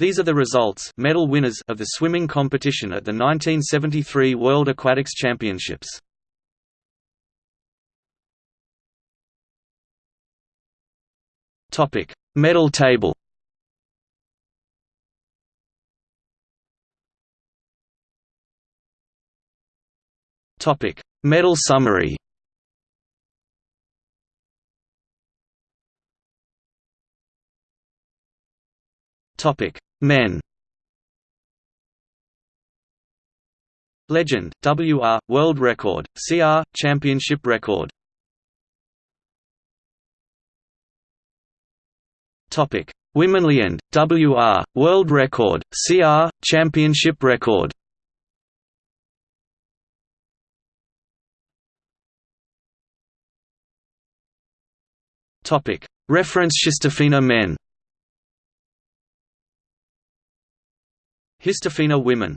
These are the results medal winners of the swimming competition at the 1973 World Aquatics Championships. Topic: Medal table. Topic: Medal summary. Topic: Men. Legend, WR, World Record, CR, Championship Record Topic: Womenliend, WR, World Record, CR, Championship Record. Topic: Reference HistoFINA men. HistoFINA women